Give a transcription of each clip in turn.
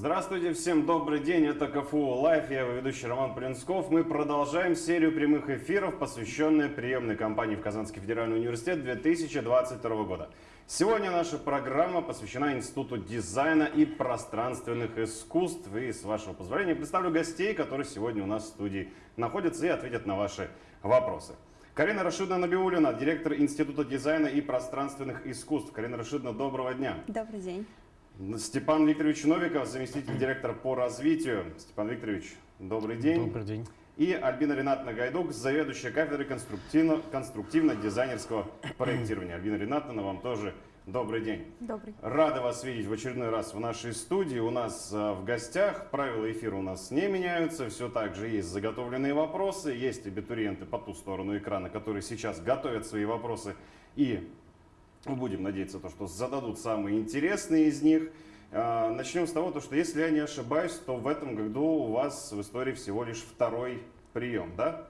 Здравствуйте, всем добрый день, это КФУ Live, я его ведущий Роман Полинсков. Мы продолжаем серию прямых эфиров, посвященные приемной кампании в Казанский федеральный университет 2022 года. Сегодня наша программа посвящена Институту дизайна и пространственных искусств. И с вашего позволения представлю гостей, которые сегодня у нас в студии находятся и ответят на ваши вопросы. Карина Рашидовна Набиулина, директор Института дизайна и пространственных искусств. Карина Рашидовна, доброго дня. Добрый день. Степан Викторович Новиков, заместитель директора по развитию. Степан Викторович, добрый день. Добрый день. И Альбина Ринатовна Гайдук, заведующая кафедрой конструктивно- конструктивно-дизайнерского проектирования. Альбина Ринатовна, вам тоже добрый день. Добрый. Рады вас видеть в очередной раз в нашей студии. У нас э, в гостях правила эфира у нас не меняются. Все так же есть заготовленные вопросы. Есть абитуриенты по ту сторону экрана, которые сейчас готовят свои вопросы и мы будем надеяться, то, что зададут самые интересные из них. А, Начнем с того, то, что если я не ошибаюсь, то в этом году у вас в истории всего лишь второй прием, да?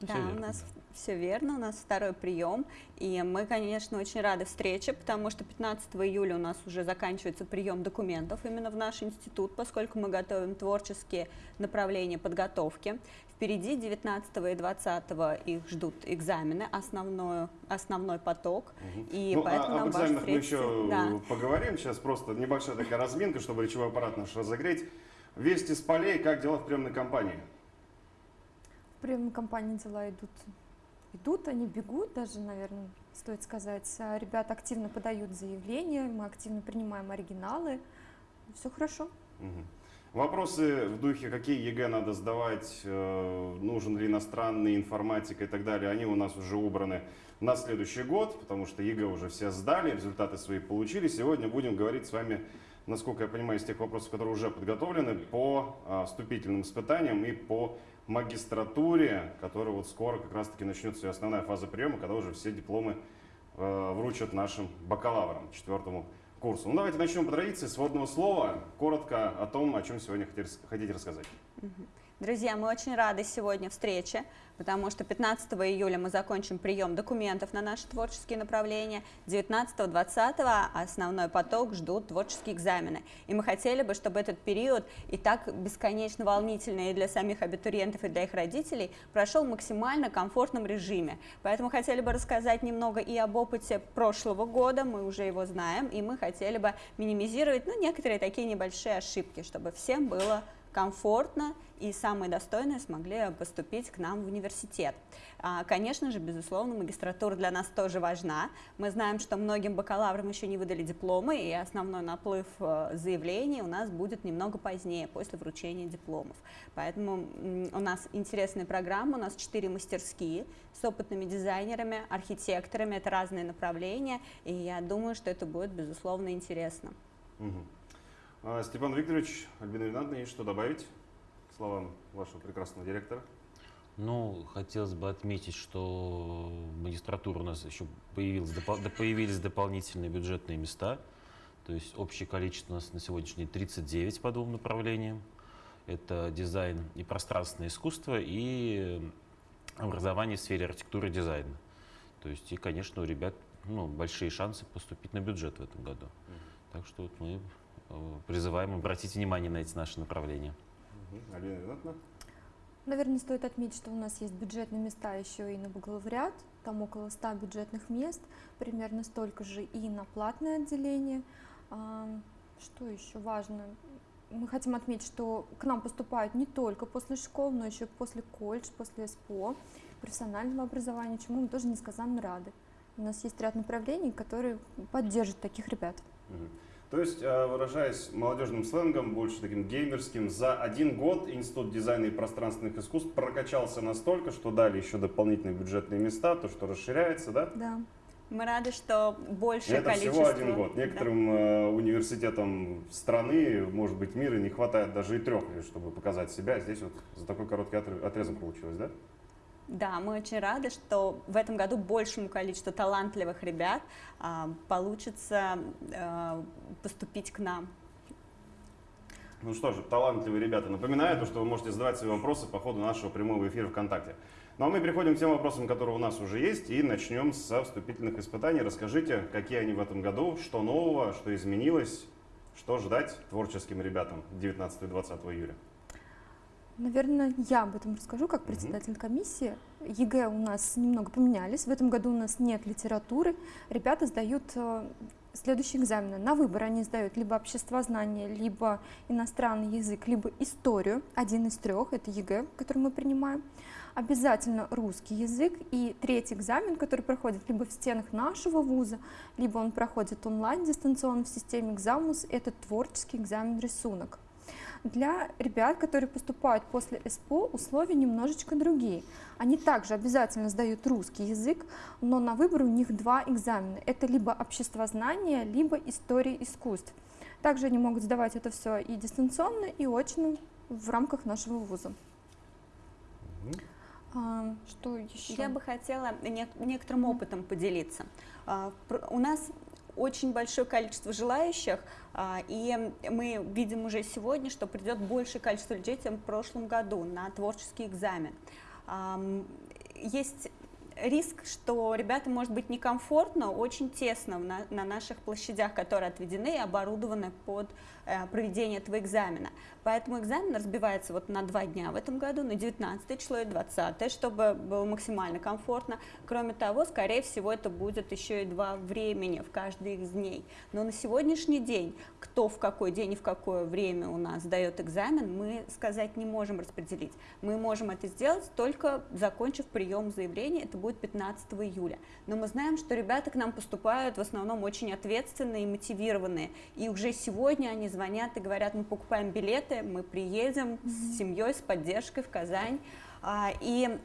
Да, верно, у нас да. все верно, у нас второй прием. И мы, конечно, очень рады встрече, потому что 15 июля у нас уже заканчивается прием документов именно в наш институт, поскольку мы готовим творческие направления подготовки. Впереди 19 и 20 их ждут экзамены, основной, основной поток. И ну, поэтому а, нам об экзаменах мы еще Да. поговорим. Сейчас просто небольшая такая разминка, чтобы речевой аппарат наш разогреть. Вести с полей, как дела в приемной кампании? В приемной кампании дела идут, идут, они бегут даже, наверное, стоит сказать. А Ребята активно подают заявления, мы активно принимаем оригиналы. Все хорошо. Мгм. Вопросы в духе, какие ЕГЭ надо сдавать, э, нужен ли иностранный, информатика и так далее, они у нас уже убраны на следующий год, потому что ЕГЭ уже все сдали, результаты свои получили. Сегодня будем говорить с вами, насколько я понимаю, из тех вопросов, которые уже подготовлены, по а, вступительным испытаниям и по магистратуре, которая вот скоро как раз-таки начнется основная фаза приема, когда уже все дипломы э, вручат нашим бакалаврам, четвертому курсу. Ну давайте начнем по традиции с вводного слова. Коротко о том, о чем сегодня хотите, рассказать. Друзья, мы очень рады сегодня встрече, потому что 15 июля мы закончим прием документов на наши творческие направления, 19-20 основной поток ждут творческие экзамены. И мы хотели бы, чтобы этот период, и так бесконечно волнительный и для самих абитуриентов, и для их родителей, прошел в максимально комфортном режиме. Поэтому хотели бы рассказать немного и об опыте прошлого года, мы уже его знаем, и мы хотели бы минимизировать ну, некоторые такие небольшие ошибки, чтобы всем было комфортно и самые достойные смогли поступить к нам в университет. А, Конечно же, безусловно, магистратура для нас тоже важна. Мы знаем, что многим бакалаврам еще не выдали дипломы, и основной наплыв э, заявлений у нас будет немного позднее, после вручения дипломов. Поэтому у нас интересная программа, у нас четыре мастерские с опытными дизайнерами, архитекторами, это разные направления, и я думаю, что это будет, безусловно, интересно. Мгм. А, Степан Викторович, Альбина Ринатовна, есть что добавить к словам вашего прекрасного директора? Ну, хотелось бы отметить, что в магистратуру у нас еще появились дополнительные бюджетные места. То есть общее количество у нас на сегодняшний день 39 по двум направлениям. Это дизайн и пространственное искусство, и образование в сфере архитектуры и дизайна. То есть, и, конечно, у ребят ну, большие шансы поступить на бюджет в этом году. Так что вот мы призываем обратить внимание на эти наши направления. Наверное, стоит отметить, что у нас есть бюджетные места еще и на бакалавриат, там около 100 бюджетных мест, примерно столько же и на платное отделение. А, Что еще важно? Мы хотим отметить, что к нам поступают не только после школ, но еще после колледж, после СПО, профессионального образования, чему мы тоже несказанно рады. У нас есть ряд направлений, которые поддержат таких ребят. То есть, э, выражаясь молодежным сленгом, больше таким геймерским, за один год Институт дизайна и пространственных искусств прокачался настолько, что дали еще дополнительные бюджетные места, то, что расширяется, да? Да. Мы рады, что И большее это количество... всего один год. Да. Некоторым э, университетам страны, может быть, мира не хватает даже и трех лет, чтобы показать себя. Здесь вот за такой короткий отр- отрезок получилось, да? Да, мы очень рады, что в этом году большему количеству талантливых ребят а, получится а, поступить к нам. Ну что же, талантливые ребята, напоминаю, то, что вы можете задавать свои вопросы по ходу нашего прямого эфира ВКонтакте. Ну а мы переходим к тем вопросам, которые у нас уже есть, и начнем со вступительных испытаний. Расскажите, какие они в этом году, что нового, что изменилось, Что ждать творческим ребятам 19 и 20 июля? Наверное, я об этом расскажу как председатель комиссии. ЕГЭ у нас немного поменялись. В этом году у нас нет литературы. Ребята сдают э, следующие экзамены. На выбор они сдают либо обществознание, либо иностранный язык, либо историю. Один из трех, это ЕГЭ, который мы принимаем. Обязательно русский язык. И третий экзамен, который проходит либо в стенах нашего вуза, либо он проходит онлайн дистанционно в системе «Экзамус», это творческий экзамен рисунок. Для ребят, которые поступают после СПО, условия немножечко другие. Они также обязательно сдают русский язык, но на выбор у них два экзамена. Это либо обществознание, либо история искусств. Также они могут сдавать это все и дистанционно, и очно в рамках нашего вуза. А, что еще? Я бы хотела не- некоторым опытом поделиться. А, У нас очень большое количество желающих, а, и мы видим уже сегодня, что придет большее количество людей, чем в прошлом году на творческий экзамен. Ам, Есть риск, что ребятам может быть некомфортно, очень тесно на наших площадях, которые отведены и оборудованы под э, проведение этого экзамена. Поэтому экзамен разбивается вот на два дня в этом году, на 19 число и 20, чтобы было максимально комфортно. Кроме того, скорее всего, это будет еще и два времени в каждый из дней. Но на сегодняшний день, кто в какой день и в какое время у нас сдает экзамен, мы сказать не можем распределить. Мы можем это сделать только закончив прием заявления, это будет 15 июля. Но мы знаем, что ребята к нам поступают в основном очень ответственные и мотивированные. И уже сегодня они звонят и говорят, мы покупаем билеты, мы приедем с семьей, с поддержкой в Казань. А, И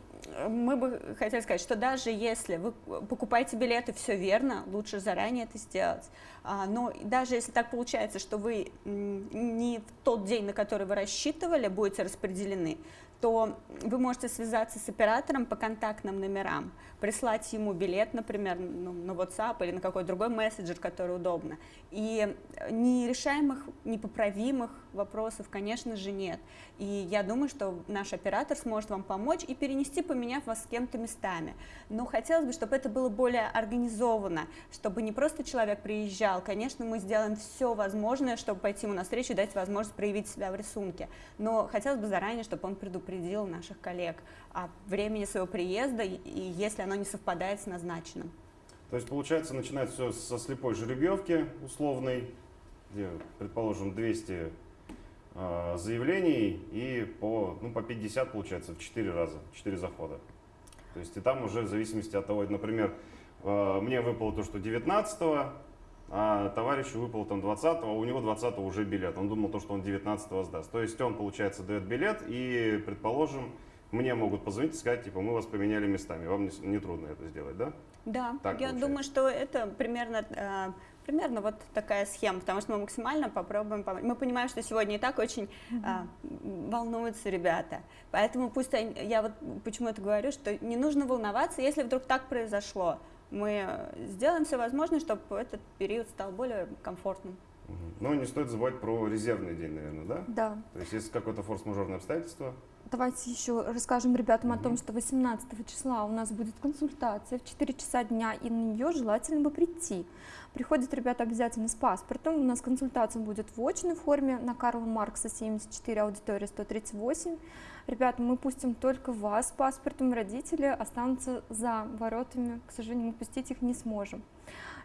мы бы хотели сказать, что даже если вы покупаете билеты, все верно, лучше заранее это сделать. А, Но даже если так получается, что вы не в тот день, на который вы рассчитывали, будете распределены, то вы можете связаться с оператором по контактным номерам, прислать ему билет, например, ну, на WhatsApp или на какой-то другой мессенджер, который удобно. И нерешаемых, непоправимых вопросов, конечно же, нет. И я думаю, что наш оператор сможет вам помочь и перенести, поменяв вас с кем-то местами. Но хотелось бы, чтобы это было более организовано, чтобы не просто человек приезжал. Конечно, мы сделаем все возможное, чтобы пойти ему навстречу и дать возможность проявить себя в рисунке. Но хотелось бы заранее, чтобы он предупредил наших коллег о времени своего приезда, и если оно не совпадает с назначенным. То есть, получается, начинается все со слепой жеребьевки условной, где, предположим, 200 э, заявлений и по, ну, по 50, получается, в 4 раза, 4 захода. То есть, и там уже в зависимости от того, например, э, мне выпало то, что 19 а товарищу выпало там 20 а у него 20 уже билет. Он думал то, что он 19 сдаст. То есть он, получается, дает билет и, предположим, мне могут позвонить и сказать, типа, мы вас поменяли местами. Вам не, не трудно это сделать, да? Да, Так я получается. думаю, что это примерно, э, примерно вот такая схема, потому что мы максимально попробуем помочь. Мы понимаем, что сегодня и так очень э, волнуются ребята, поэтому пусть они- я вот почему это говорю, что не нужно волноваться, если вдруг так произошло. Мы э, сделаем все возможное, чтобы этот период стал более комфортным. Но не стоит забывать про резервный день, наверное, да? Да. То есть, если какое-то форс-мажорное обстоятельство, Давайте еще расскажем ребятам о том, что 18 числа у нас будет консультация в 4 часа дня, и на нее желательно бы прийти. Приходят ребята обязательно с паспортом. У нас консультация будет в очной форме на Карла Маркса 74, аудитория 138. Ребята, мы пустим только вас с паспортом, родители останутся за воротами. К сожалению, мы пустить их не сможем.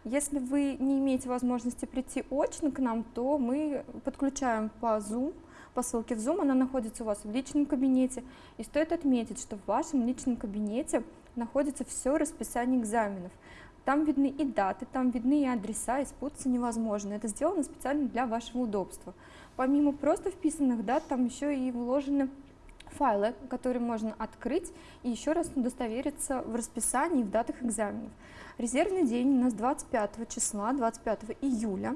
Если вы не имеете возможности прийти очно к нам, то мы подключаем по Zoom, по ссылке в Zoom, она находится у вас в личном кабинете. И стоит отметить, что в вашем личном кабинете находится все расписание экзаменов. Там видны и даты, там видны и адреса, и спутаться невозможно. Это сделано специально для вашего удобства. Помимо просто вписанных дат, там еще и вложены файлы, которые можно открыть и еще раз удостовериться в расписании и в датах экзаменов. Резервный день у нас 25 числа, 25 июля.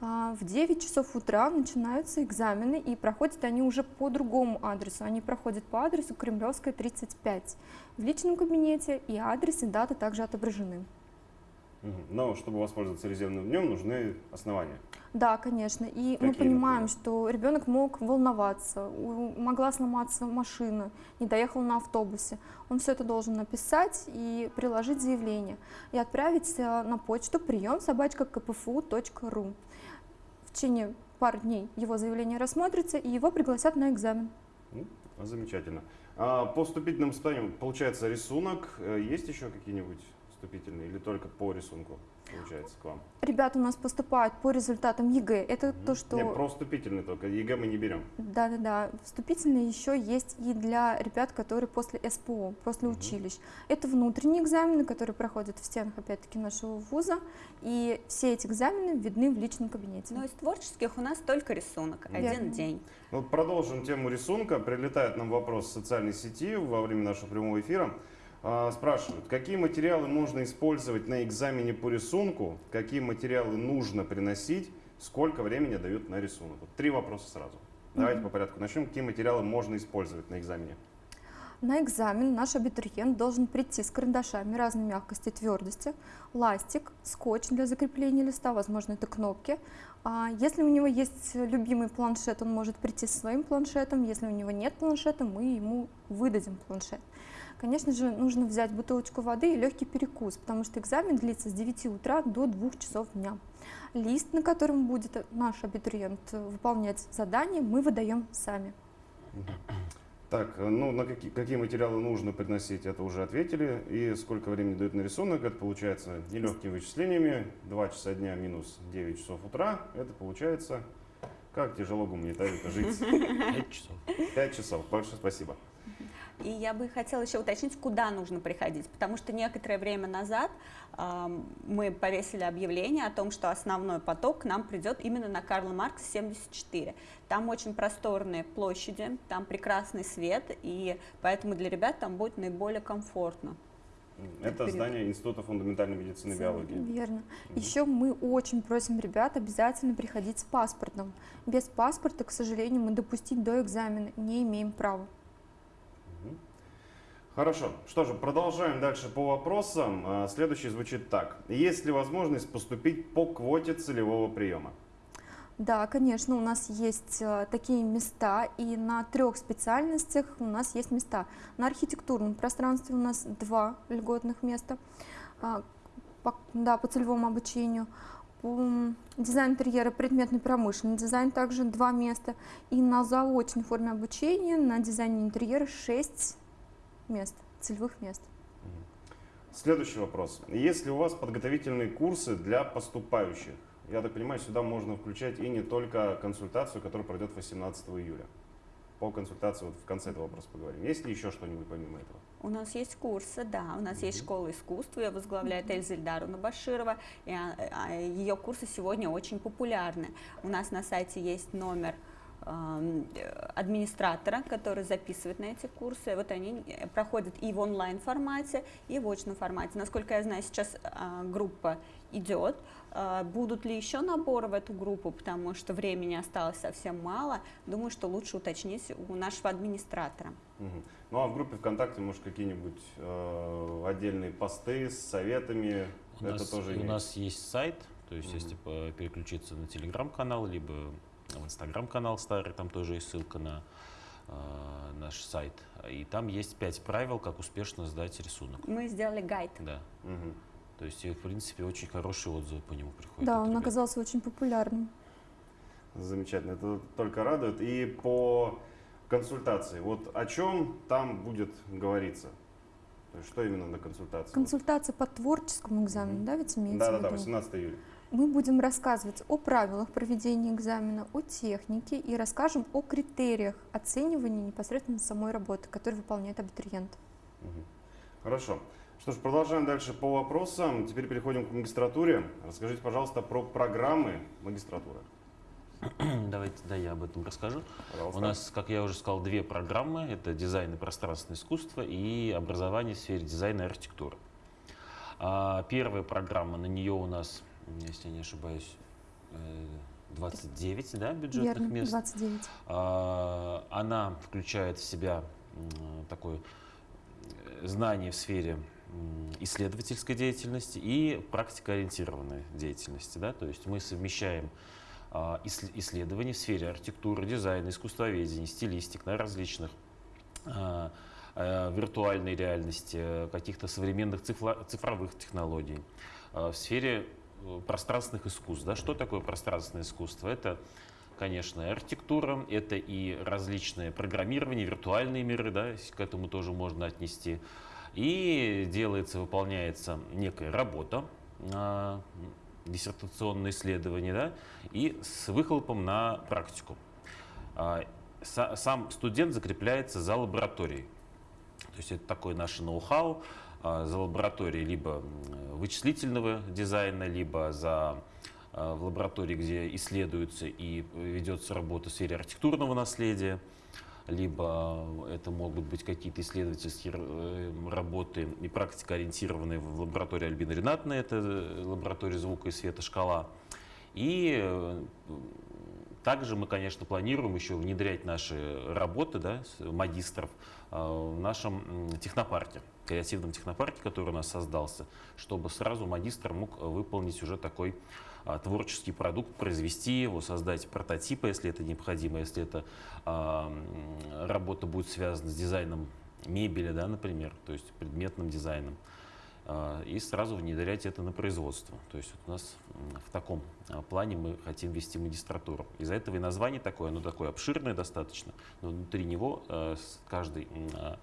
А, В 9 часов утра начинаются экзамены, и проходят они уже по другому адресу. Они проходят по адресу Кремлевская, 35. В личном кабинете и адрес, и дата также отображены. Но чтобы воспользоваться резервным днем, нужны основания. Да, конечно. И мы Какие, понимаем, например? что ребенок мог волноваться, могла сломаться машина, не доехал на автобусе. Он все это должен написать и приложить заявление и отправить э, на почту priem собачка kpfu.ru. В течение пару дней его заявление рассмотрится и его пригласят на экзамен. Ну, Замечательно. А по вступительным испытаниям получается рисунок. Э, Есть еще какие-нибудь вступительные или только по рисунку получается к вам? Ребята у нас поступают по результатам ЕГЭ. Это то, что... Не, про вступительные только. ЕГЭ мы не берем. Да-да-да. Вступительные еще есть и для ребят, которые после СПО, после Мгм. училищ. Это внутренние экзамены, которые проходят в стенах, опять-таки, нашего вуза. И все эти экзамены видны в личном кабинете. Но из творческих у нас только рисунок, Мгм. один Верно. день. Ну, Вот продолжим тему рисунка. Прилетает нам вопрос в социальной сети во время нашего прямого эфира. А, Спрашивают, какие материалы можно использовать на экзамене по рисунку, какие материалы нужно приносить, сколько времени дают на рисунок. Вот три вопроса сразу. Давайте по порядку начнем. Какие материалы можно использовать на экзамене? На экзамен наш абитуриент должен прийти с карандашами разной мягкости и твердости, ластик, скотч для закрепления листа, возможно, это кнопки. А Если у него есть любимый планшет, он может прийти со своим планшетом. Если у него нет планшета, мы ему выдадим планшет. Конечно же, нужно взять бутылочку воды и легкий перекус, потому что экзамен длится с 9 утра до 2 часов дня. Лист, на котором будет наш абитуриент выполнять задание, мы выдаем сами. Так, ну на какие, какие материалы нужно приносить, это уже ответили. И сколько времени дают на рисунок, это получается нелегкими вычислениями. 2 часа дня минус 9 часов утра, это получается, как тяжело гуманитарию жить. 5 часов. 5 часов, большое спасибо. И я бы хотела еще уточнить, куда нужно приходить, потому что некоторое время назад ам, мы повесили объявление о том, что основной поток к нам придет именно на Карла Маркса 74. Там очень просторные площади, там прекрасный свет, и поэтому для ребят там будет наиболее комфортно. Это Перед- здание Института фундаментальной медицины и биологии. Верно. Еще мы очень просим ребят обязательно приходить с паспортом. Без паспорта, к сожалению, мы допустить до экзамена не имеем права. Хорошо. Что же, продолжаем дальше по вопросам. А, Следующий звучит так. Есть ли возможность поступить по квоте целевого приема? Да, конечно, у нас есть э, такие места, и на трех специальностях у нас есть места. На архитектурном пространстве у нас два льготных места, а, по, да, по целевому обучению. Дизайн интерьера, предметный промышленный дизайн также два места. И на заочной форме обучения на дизайне интерьера шесть мест, целевых мест. Следующий вопрос. Есть ли у вас подготовительные курсы для поступающих? Я так понимаю, сюда можно включать и не только консультацию, которая пройдет 18 июля. По консультации вот в конце этого вопроса поговорим. Есть ли еще что-нибудь помимо этого? У нас есть курсы, да, у нас есть школа искусств, ее возглавляет Эльза Ильдаровна Баширова, и а, а, ее курсы сегодня очень популярны. У нас на сайте есть номер администратора, который записывает на эти курсы. Вот они э, проходят и в онлайн формате, и в очном формате. Насколько я знаю, сейчас а, группа идет. А, Будут ли еще наборы в эту группу, потому что времени осталось совсем мало. Думаю, что лучше уточнить у нашего администратора. Мгм. Ну а в группе ВКонтакте, может, какие-нибудь э, отдельные посты с советами? У, Это нас, тоже у нас есть сайт, то есть Мгм. если по- переключиться на телеграм-канал, либо в инстаграм-канал старый, там тоже есть ссылка на э, наш сайт. И там есть пять правил, как успешно сдать рисунок. Мы сделали гайд. Да. Мгм. То есть, и, в принципе, очень хорошие отзывы по нему приходят. Да, он ребят. оказался очень популярным. Замечательно, это только радует. И по консультации, вот о чем там будет говориться? Что именно на консультации? Консультация по творческому экзамену, Мгм. да, ведь имеется Да, в да, да, виду? 18 июля. Мы будем рассказывать о правилах проведения экзамена, о технике и расскажем о критериях оценивания непосредственно самой работы, которую выполняет абитуриент. Хорошо. Что ж, продолжаем дальше по вопросам. Теперь переходим к магистратуре. Расскажите, пожалуйста, про программы магистратуры. Давайте, да, я об этом расскажу. Пожалуйста. У нас, как я уже сказал, две программы. Это дизайн и пространственное искусство и образование в сфере дизайна и архитектуры. А, Первая программа, на нее у нас, если я не ошибаюсь, э, 29 да, бюджетных Верно, мест. 29. А, Она включает в себя такое э, знание в сфере исследовательской деятельности и практикоориентированной деятельности. Да? То есть мы совмещаем а, иссле- исследования в сфере архитектуры, дизайна, искусствоведения, стилистик на различных а, а, виртуальной реальности, э, каких-то современных цифровых технологий. В сфере э, пространственных искусств. Да? Что такое пространственное искусство? Это конечно, архитектура, это и различные программирование, виртуальные миры, да, к этому тоже можно отнести. И делается, выполняется некая работа, а, диссертационное исследование, да, и с выхлопом на практику. А, са- Сам студент закрепляется за лабораторией. То есть это такой наш ноу-хау а, за лабораторией либо вычислительного дизайна, либо за а, в лаборатории, где исследуется и ведется работа в сфере архитектурного наследия, либо это могут быть какие-то исследовательские э, работы и практика, ориентированные в лаборатории Альбины Ренатной, это э, лаборатория звука и света «Шкала». И э, также мы, конечно, планируем еще внедрять наши работы да, магистров э, в нашем технопарке, креативном технопарке, который у нас создался, чтобы сразу магистр мог выполнить уже такой а, творческий продукт, произвести его, создать прототипы, если это необходимо, если это а, м, работа будет связана с дизайном мебели, да, например, то есть предметным дизайном, и сразу внедрять это на производство. То есть вот у нас в таком а, плане мы хотим вести магистратуру. Из-за этого и название такое, оно такое обширное достаточно, но внутри него э, каждый а,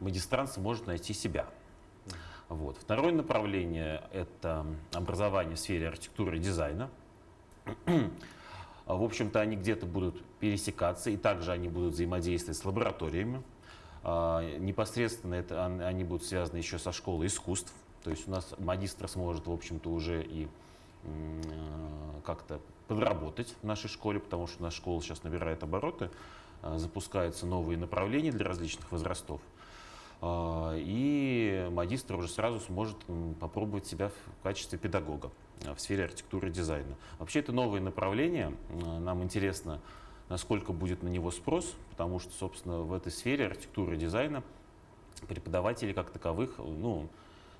магистрант сможет найти себя. Вот. Второе направление – это образование в сфере архитектуры и дизайна. А, В общем-то, они где-то будут пересекаться, и также они будут взаимодействовать с лабораториями. А, Непосредственно это, они будут связаны еще со школой искусств. То есть у нас магистр сможет, в общем-то, уже и э, как-то подработать в нашей школе, потому что наша школа сейчас набирает обороты, а, запускаются новые направления для различных возрастов. А, И магистр уже сразу сможет попробовать себя в качестве педагога в сфере архитектуры и дизайна. Вообще это новое направление. М, Нам интересно, насколько будет на него спрос, потому что, собственно, в этой сфере архитектуры и дизайна преподаватели как таковых, ну,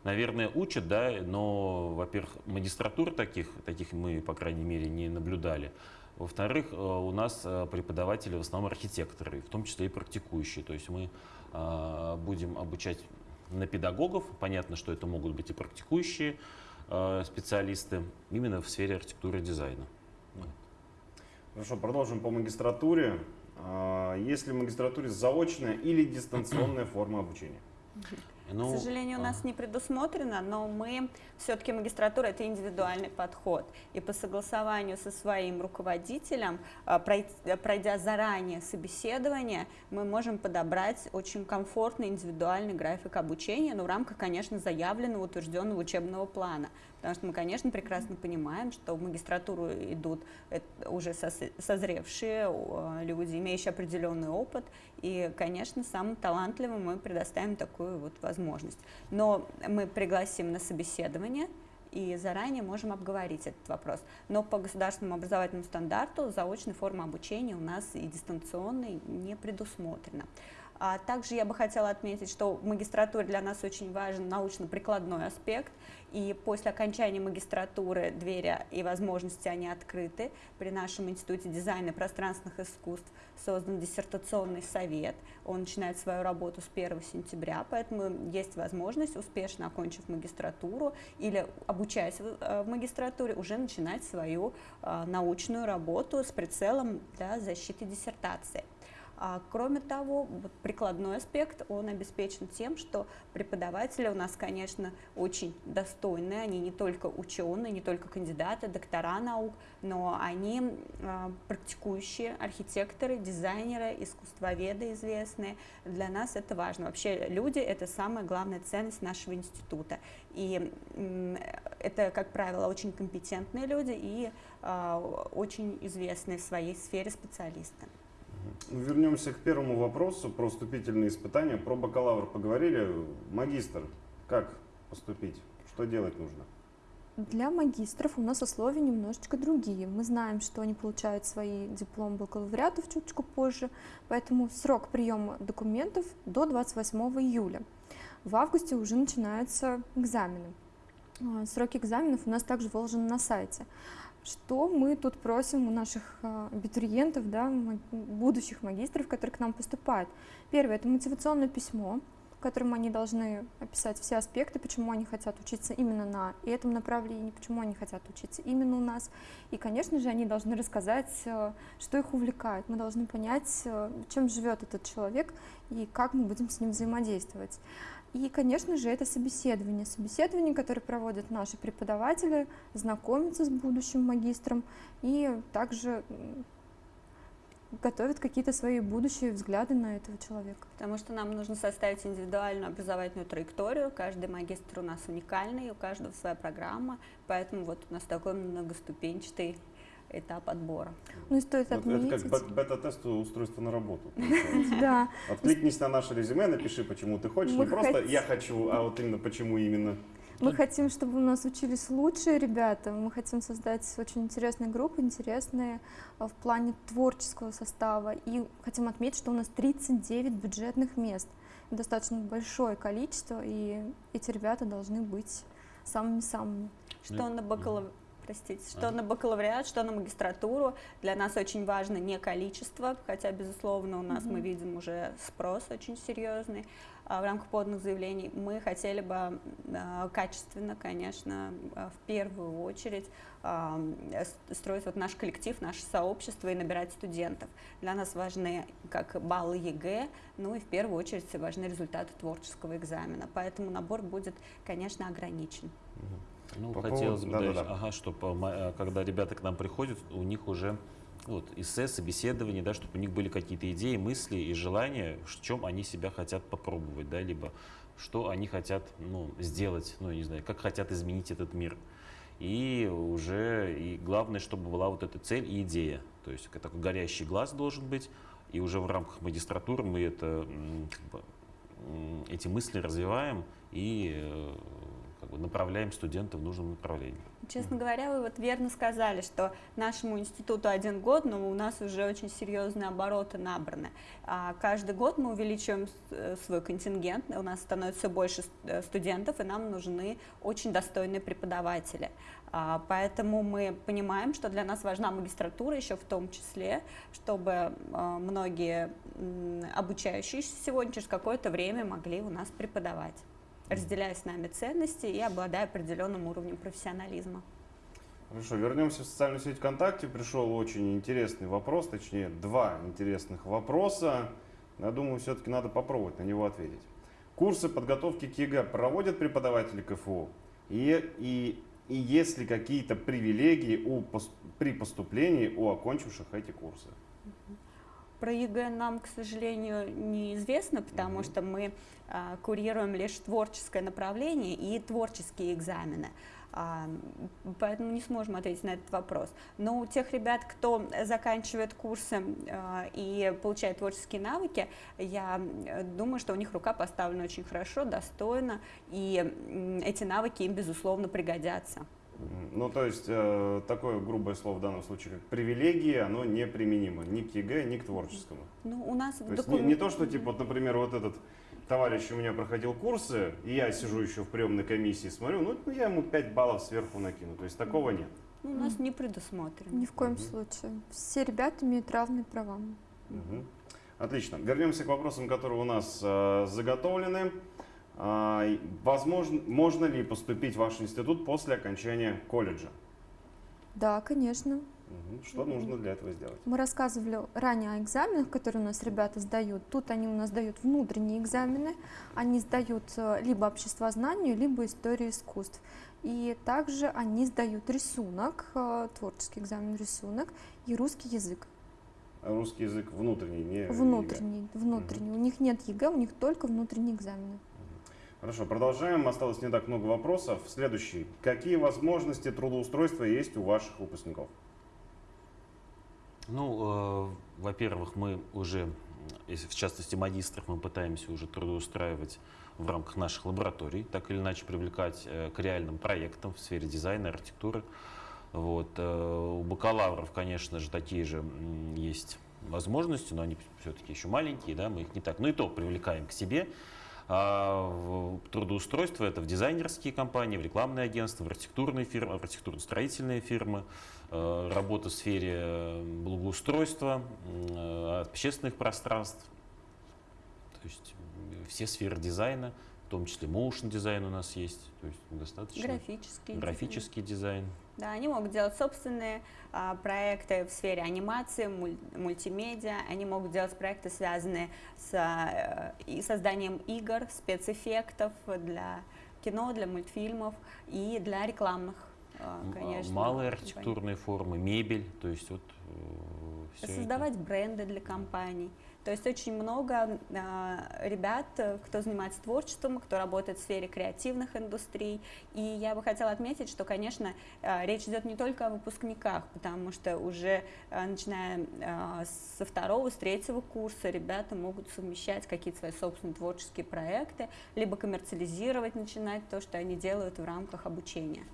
наверное, учат, да, но, во-первых, магистратур таких, таких мы, по крайней мере, не наблюдали. Во-вторых, э, у нас э, преподаватели в основном архитекторы, в том числе и практикующие. То есть мы э, будем обучать на педагогов. Понятно, что это могут быть и практикующие специалисты именно в сфере архитектуры и дизайна. Хорошо, продолжим по магистратуре. А, Есть ли в магистратуре заочная или дистанционная форма обучения? Ну, К сожалению, у нас а, не предусмотрено, но мы все-таки магистратура это индивидуальный подход. И по согласованию со своим руководителем, а, пройдя заранее собеседование, мы можем подобрать очень комфортный индивидуальный график обучения, но в рамках, конечно, заявленного, утвержденного учебного плана. Потому что мы, конечно, прекрасно понимаем, что в магистратуру идут уже созревшие люди, имеющие определенный опыт, и, конечно, самым талантливым мы предоставим такую вот возможность. Но мы пригласим на собеседование и заранее можем обговорить этот вопрос. Но по государственному образовательному стандарту заочной формы обучения у нас и дистанционной не предусмотрено. А также я бы хотела отметить, что в магистратуре для нас очень важен научно-прикладной аспект, и после окончания магистратуры двери и возможности они открыты. При нашем Институте дизайна и пространственных искусств создан диссертационный совет. Он начинает свою работу с 1 сентября, поэтому есть возможность, успешно окончив магистратуру или обучаясь в э, магистратуре, уже начинать свою э, научную работу с прицелом для защиты диссертации. А, Кроме того, вот прикладной аспект, он обеспечен тем, что преподаватели у нас, конечно, очень достойные, они не только ученые, не только кандидаты, доктора наук, но они а, практикующие архитекторы, дизайнеры, искусствоведы известные. Для нас это важно. Вообще люди – это самая главная ценность нашего института. И это, как правило, очень компетентные люди и а, очень известные в своей сфере специалисты. Вернемся к первому вопросу про вступительные испытания. Про бакалавр поговорили. Магистр, как поступить? Что делать нужно? Для магистров у нас условия немножечко другие. Мы знаем, что они получают свои дипломы бакалавриатов чуточку позже, поэтому срок приема документов до 28 июля. В августе уже начинаются экзамены. А, Сроки экзаменов у нас также выложены на сайте. Что мы тут просим у наших а, абитуриентов, да, будущих магистров, которые к нам поступают? Первое – это мотивационное письмо, в котором они должны описать все аспекты, почему они хотят учиться именно на этом направлении, почему они хотят учиться именно у нас. И, конечно же, они должны рассказать, э, что их увлекает. Мы должны понять, э, чем живет этот человек и как мы будем с ним взаимодействовать. И, конечно же, это собеседование. Собеседование, которое проводят наши преподаватели, знакомятся с будущим магистром и также готовят какие-то свои будущие взгляды на этого человека. Потому что нам нужно составить индивидуальную образовательную траекторию. Каждый магистр у нас уникальный, у каждого своя программа, поэтому вот у нас такой многоступенчатый этап отбора. Ну и стоит Вот отметить... это как бет- бета-тест устройства на работу. Да, Откликнись на наше резюме, напиши, почему ты хочешь. Мы Не просто я хочу, а вот именно почему именно. мы хотим, чтобы у нас учились лучшие ребята, мы хотим создать очень интересные группы, интересные а, в плане творческого состава. И хотим отметить, что у нас 39 бюджетных мест. Достаточно большое количество, и эти ребята должны быть самыми-самыми. Что на бакалавриат, простите, что А. на бакалавриат, что на магистратуру. Для нас очень важно не количество, хотя, безусловно, у нас мы Мгм. видим уже спрос очень серьезный а, в рамках поданных заявлений. Мы хотели бы а, качественно, конечно, а, в первую очередь строить вот наш коллектив, наше сообщество и набирать студентов. Для нас важны как баллы ЕГЭ, ну и в первую очередь важны результаты творческого экзамена. Поэтому набор будет, конечно, ограничен. Ну, По хотелось поводу- бы, да-да-да. да, ага, чтобы когда ребята к нам приходят, у них уже вот, эссе, собеседование, да, чтобы у них были какие-то идеи, мысли и желания, в чем они себя хотят попробовать, да, либо что они хотят ну, сделать, ну, не знаю, как хотят изменить этот мир. И уже, и главное, чтобы была вот эта цель и идея. То есть такой горящий глаз должен быть, и уже в рамках магистратуры мы это, как бы, эти мысли развиваем и э, как бы направляем студента в нужном направлении. Честно говоря, вы вот верно сказали, что нашему институту один год, но у нас уже очень серьезные обороты набраны. А каждый год мы увеличиваем э, свой контингент, у нас становится все больше э, студентов, и нам нужны очень достойные преподаватели. А, Поэтому мы понимаем, что для нас важна магистратура еще в том числе, чтобы э, многие обучающиеся сегодня через какое-то время могли у нас преподавать разделяя с нами ценности и обладая определенным уровнем профессионализма. Хорошо, вернемся в социальную сеть ВКонтакте. Пришел очень интересный вопрос, точнее, два интересных вопроса. Я думаю, все-таки надо попробовать на него ответить. Курсы подготовки к ЕГЭ проводят преподаватели КФУ? И, и, и есть ли какие-то привилегии у, при поступлении у окончивших эти курсы? Про ЕГЭ нам, к сожалению, неизвестно, потому Мгм. что мы а, курируем лишь творческое направление и творческие экзамены. А, поэтому не сможем ответить на этот вопрос. Но у тех ребят, кто заканчивает курсы а, и получает творческие навыки, я э, думаю, что у них рука поставлена очень хорошо, достойно, и эти навыки им, безусловно, пригодятся. Ну, то есть, э, такое грубое слово в данном случае, как привилегия, оно неприменимо ни к ЕГЭ, ни к творческому. Ну, у нас в То есть не, докум- не то, что, типа, вот, например, вот этот товарищ у меня проходил курсы, и я сижу еще в приемной комиссии, смотрю, ну, я ему 5 баллов сверху накину. То есть такого нет. ну, у нас не предусмотрено. Ни в коем Мгм. случае. Все ребята имеют равные права. Мгм. Отлично. Вернемся к вопросам, которые у нас э, заготовлены. А, возможно, можно ли поступить в ваш институт после окончания колледжа? Да, конечно. Что нужно для этого сделать? Мы рассказывали ранее о экзаменах, которые у нас ребята сдают. Тут они у нас дают внутренние экзамены. Они сдают э, либо обществознанию, либо историю искусств. И также они сдают рисунок, э, творческий экзамен рисунок и русский язык. Русский язык внутренний, не ЕГЭ. Внутренний, внутренний. У них нет ЕГЭ, у них только внутренние экзамены. Хорошо, продолжаем. Осталось не так много вопросов. Следующий. Какие возможности трудоустройства есть у ваших выпускников? Ну, э, во-первых, мы уже, если в частности магистров, мы пытаемся уже трудоустраивать в рамках наших лабораторий, так или иначе привлекать э, к реальным проектам в сфере дизайна, архитектуры. Вот. э, У бакалавров, конечно же, такие же есть возможности, но они все-таки еще маленькие, да, мы их не так, ну и то привлекаем к себе. А трудоустройство это в дизайнерские компании, в рекламные агентства, в архитектурные фирмы, в архитектурно-строительные фирмы, э, работа в сфере благоустройства, э, общественных пространств. То есть все сферы дизайна, в том числе motion дизайн у нас есть, то есть достаточно Графический. дизайн. графический дизайн. Да, они могут делать собственные а, проекты в сфере анимации, муль- мультимедиа, они могут делать проекты, связанные с а, э, и созданием игр, спецэффектов для кино, для мультфильмов и для рекламных, а, М, а, конечно. Малые компаний. архитектурные формы, мебель, то есть вот все Создавать бренды для компаний. То есть очень много а, ребят, э, кто занимается творчеством, кто работает в сфере креативных индустрий. И я бы хотела отметить, что, конечно, а, речь идет не только о выпускниках, потому что уже а, начиная со второго, с третьего курса ребята могут совмещать какие-то свои собственные творческие проекты, либо коммерциализировать, начинать то, что они делают в рамках обучения.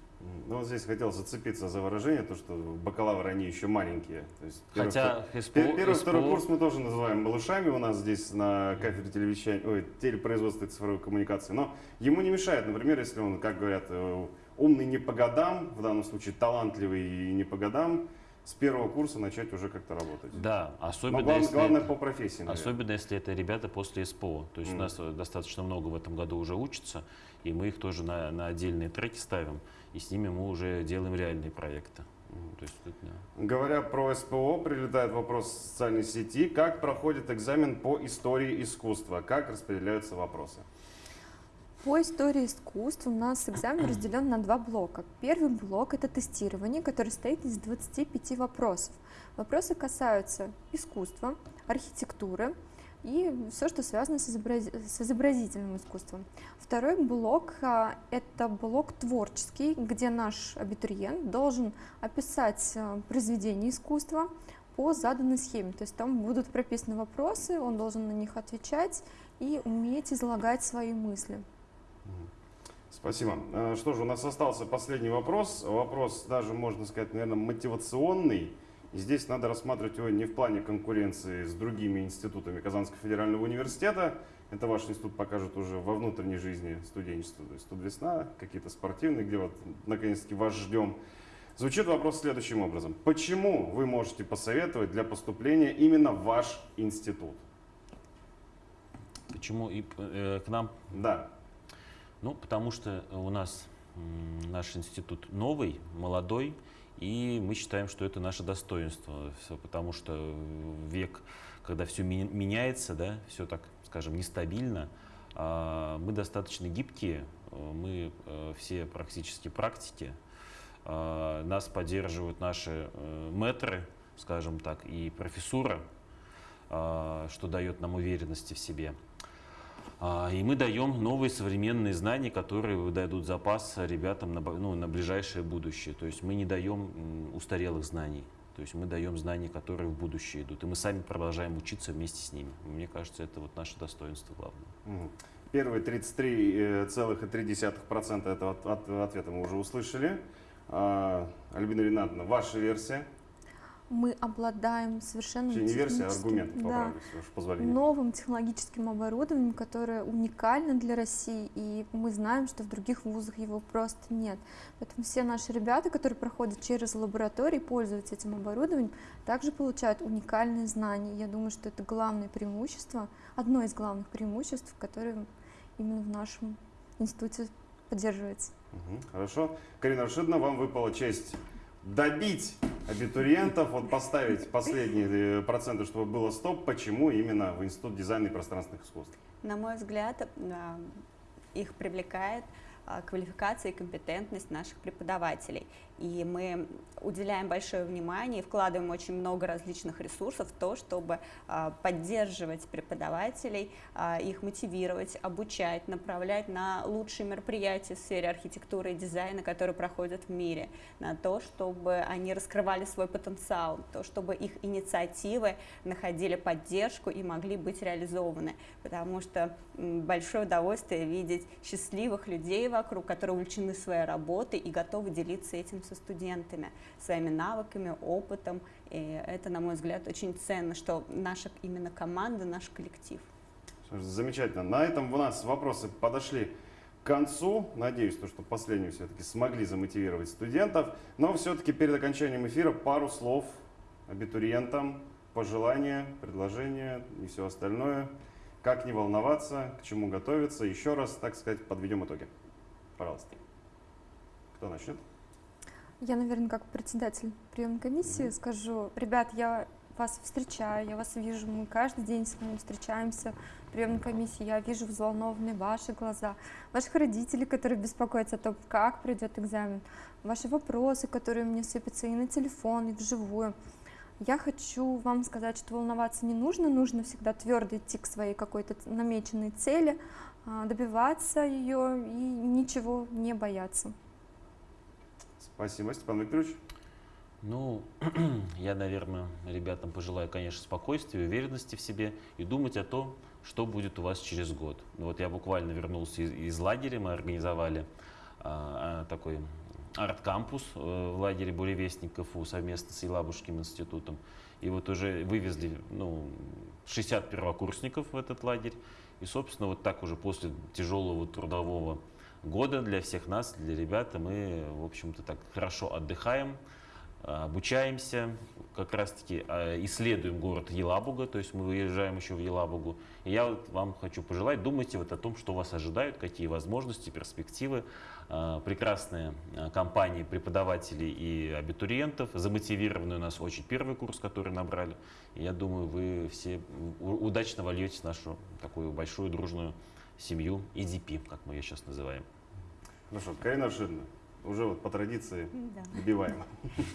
Ну, вот здесь хотел зацепиться за выражение, то, что бакалавры, они еще маленькие. То есть первый, Хотя втор- СПО пер- первый, второй СПО курс мы тоже называем малышами у нас здесь на кафедре телевещания, ой, телепроизводства и цифровой коммуникации. Но ему не мешает, например, если он, как говорят, э, умный не по годам, в данном случае талантливый и не по годам, с первого курса начать уже как-то работать. Да, Но особенно главное, если главное это- по профессии, наверное. Особенно если это ребята после СПО. То есть Мгм. у нас э, достаточно много в этом году уже учатся, и мы их тоже на, на отдельные треки ставим, и с ними мы уже делаем реальные проекты. М, То есть, да. Говоря про СПО, прилетает вопрос в социальной сети. Как проходит экзамен по истории искусства? Как распределяются вопросы? По истории искусств у нас экзамен разделен на два блока. Первый блок – это тестирование, который состоит из 25 вопросов. Вопросы касаются искусства, архитектуры и все, что связано с, изобрази- с изобразительным искусством. Второй блок а, – это блок творческий, где наш абитуриент должен описать а, произведение искусства по заданной схеме. То есть там будут прописаны вопросы, он должен на них отвечать и уметь излагать свои мысли. Спасибо. Э, Что же, у нас остался последний вопрос. Вопрос даже, можно сказать, наверное, мотивационный. И здесь надо рассматривать его не в плане конкуренции с другими институтами Казанского федерального университета. Это ваш институт покажет уже во внутренней жизни студенчества. То есть тут весна, какие-то спортивные, где вот наконец-таки вас ждем. Звучит вопрос следующим образом. Почему вы можете посоветовать для поступления именно ваш институт? Почему и, э, к нам Да. Ну, потому что у нас наш институт новый, молодой, и мы считаем, что это наше достоинство, потому что век, когда все меняется, да, все так, скажем, нестабильно, а, мы достаточно гибкие, э, мы э, все практически практики, а, нас поддерживают наши э, мэтры, скажем так, и профессура, а, что дает нам уверенности в себе. А, И мы даем новые современные знания, которые дадут запас ребятам на, ну, на ближайшее будущее. То есть мы не даем устарелых знаний. То есть мы даем знания, которые в будущее идут. И мы сами продолжаем учиться вместе с ними. Мне кажется, это вот наше достоинство главное. Первые 33,3% этого от- от- ответа мы уже услышали. А, Альбина Ринатовна, ваша версия? Мы обладаем совершенно Точнее, не версия, а техническим- аргумент, да, новым технологическим оборудованием, которое уникально для России, и мы знаем, что в других вузах его просто нет. Поэтому все наши ребята, которые проходят через лаборатории, пользуются этим оборудованием, также получают уникальные знания. Я думаю, что это главное преимущество, одно из главных преимуществ, которое именно в нашем институте поддерживается. Мгм, Хорошо. Карина Рашидовна, вам выпала честь добить абитуриентов, вот поставить последние э, проценты, чтобы было стоп. Почему именно в Институт дизайна и пространственных искусств? На мой взгляд, а, их привлекает а, квалификация и компетентность наших преподавателей. И мы уделяем большое внимание и вкладываем очень много различных ресурсов в то, чтобы а, поддерживать преподавателей, а, их мотивировать, обучать, направлять на лучшие мероприятия в сфере архитектуры и дизайна, которые проходят в мире, на то, чтобы они раскрывали свой потенциал, то, чтобы их инициативы находили поддержку и могли быть реализованы. Потому что большое удовольствие видеть счастливых людей вокруг, которые увлечены своей работой и готовы делиться этим со студентами, своими навыками, опытом. И это, на мой взгляд, очень ценно, что наша именно команда, наш коллектив. Замечательно. На этом у нас вопросы подошли к концу. Надеюсь, то, что последнюю все-таки смогли замотивировать студентов. Но все-таки перед окончанием эфира пару слов абитуриентам, пожелания, предложения и все остальное. как не волноваться, к чему готовиться. Еще раз, так сказать, подведем итоги. Пожалуйста. Кто начнет? Я, наверное, как председатель приемной комиссии скажу, ребят, я вас встречаю, я вас вижу, мы каждый день с вами встречаемся в приемной комиссии, я вижу взволнованные ваши глаза, ваших родителей, которые беспокоятся о том, как пройдет экзамен, ваши вопросы, которые мне сыпятся и на телефон, и вживую. Я хочу вам сказать, что волноваться не нужно, нужно всегда твердо идти к своей какой-то намеченной цели, а, добиваться ее и ничего не бояться. Спасибо, Степан Викторович. Ну, я, наверное, ребятам пожелаю, конечно, спокойствия, уверенности в себе и думать о том, что будет у вас через год. Ну, вот я буквально вернулся из, из лагеря, мы организовали а, а, такой арт-кампус э, в лагере Буревестник КФУ совместно с Елабужским институтом. И вот уже вывезли ну, 60 первокурсников в этот лагерь. И, собственно, вот так уже после тяжелого трудового года для всех нас, для ребят, мы, в общем-то, так хорошо отдыхаем, обучаемся, как раз-таки а, исследуем город Елабуга, то есть мы выезжаем еще в Елабугу. И я вот вам хочу пожелать, думайте вот о том, что вас ожидает, какие возможности, перспективы. А, Прекрасные а, компании преподавателей и абитуриентов, замотивированный у нас очень первый курс, который набрали. И я думаю, вы все удачно вольетесь нашу такую большую дружную семью EDP, как мы ее сейчас называем. Хорошо, Карина Аршидовна, уже вот по традиции Да. добиваем.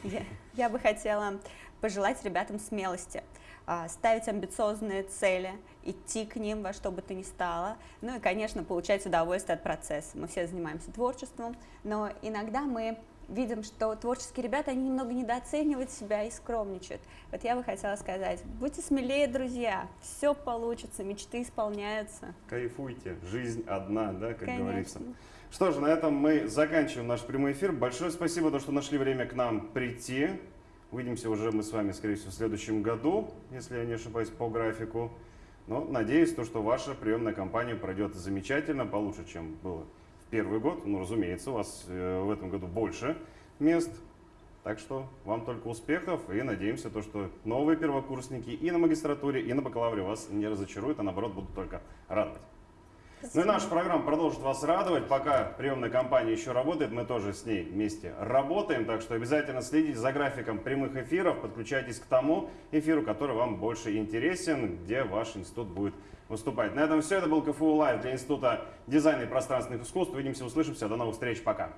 Я, я бы хотела пожелать ребятам смелости, а, ставить амбициозные цели, идти к ним во что бы то ни стало, ну и, конечно, получать удовольствие от процесса. Мы все занимаемся творчеством, но иногда мы видим, что творческие ребята, они немного недооценивают себя и скромничают. Вот я бы хотела сказать, будьте смелее, друзья, все получится, мечты исполняются. Кайфуйте, жизнь одна, да, как Конечно. говорится. Что ж, на этом мы заканчиваем наш прямой эфир. Большое спасибо, то, что нашли время к нам прийти. Увидимся уже мы с вами, скорее всего, в следующем году, если я не ошибаюсь, по графику. Но надеюсь, то, что ваша приемная кампания пройдет замечательно, получше, чем было первый год. Ну, разумеется, у вас э, в этом году больше мест. Так что вам только успехов и надеемся, то, что новые первокурсники и на магистратуре, и на бакалавре вас не разочаруют, а наоборот будут только радовать. Ну и наша программа продолжит вас радовать. Пока приемная кампания еще работает, мы тоже с ней вместе работаем. Так что обязательно следите за графиком прямых эфиров, подключайтесь к тому эфиру, который вам больше интересен, где ваш институт будет выступать. На этом все. Это был КФУ Лайв для Института дизайна и пространственных искусств. Увидимся, услышимся. До новых встреч. Пока.